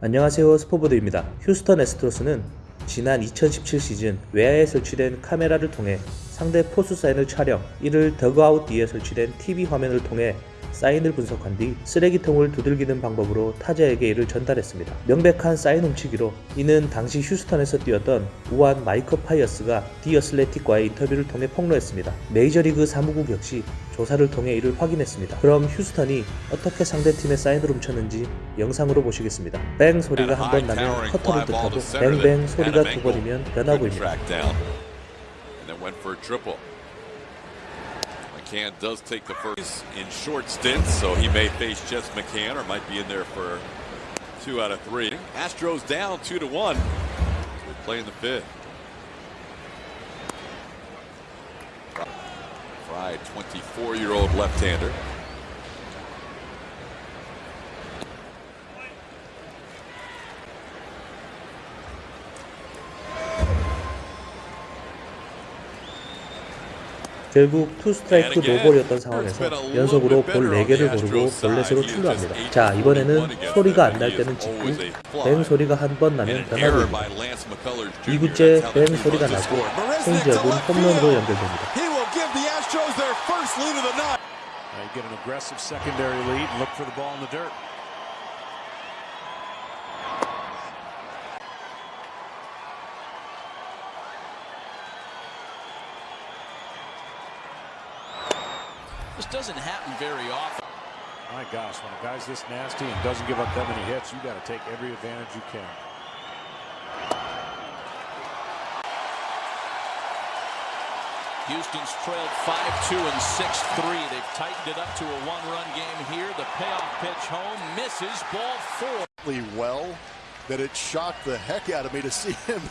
안녕하세요 스포보드입니다. 휴스턴 에스트로스는 지난 2017 시즌 외야에 설치된 카메라를 통해 상대 포수 사인을 촬영, 이를 더그아웃 뒤에 설치된 TV 화면을 통해 사인을 분석한 뒤 쓰레기통을 두들기는 방법으로 타자에게 이를 전달했습니다. 명백한 사인 훔치기로 이는 당시 휴스턴에서 뛰었던 우한 마이커 파이어스가 디어슬레틱과의 인터뷰를 통해 폭로했습니다. 메이저리그 사무국 역시 조사를 통해 이를 확인했습니다. 그럼 휴스턴이 어떻게 상대팀의 사인을 훔쳤는지 영상으로 보시겠습니다. 뱅 소리가 한 번 나면 커터를 뜻하고 뱅뱅 소리가 두 번이면 변화구입니다. McCann does take the first in short stints, so he may face Jess McCann or might be in there for two out of three. Astros down two to one. We're playing the fifth. Fry, 24-year-old left-hander. 결국 투 스트라이크 노볼이었던 상황에서 연속으로 볼 4개를 고르고 볼넷으로 출루합니다. 자 이번에는 소리가 안 날 때는 직구, 뱅 소리가 한 번 나면 변화구입니다. 2구째 뱅 소리가 나고 체인지업은 홈런으로 연결됩니다. Get an aggressive secondary lead. Look for the ball in the dirt. This doesn't happen very often. My gosh, when a guy's this nasty and doesn't give up that many hits, you got to take every advantage you can. Houston's trailed 5-2 and 6-3. They've tightened it up to a one-run game here. The payoff pitch home misses ball four. Well, that it shocked the heck out of me to see him.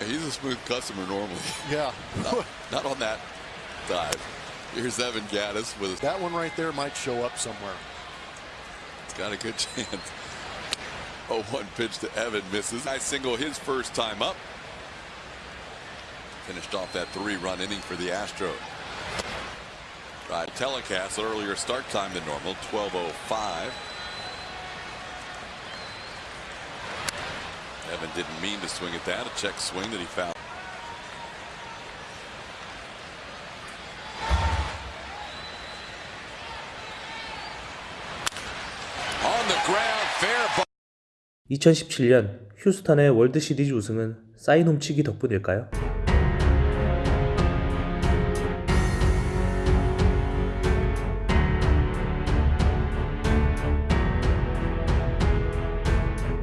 He's a smooth customer normally. Yeah, Not, not on that dive. Here's Evan Gattis with that one right there might show up somewhere. It's got a good chance. 0-1 pitch to Evan misses. I single his first time up. Finished off that three-run inning for the Astros. Right, telecast earlier start time than normal, 12:05. Evan didn't mean to swing at that. A check swing that he fouled. 2017년 휴스턴의 월드 시리즈 우승은 사인 훔치기 덕분일까요?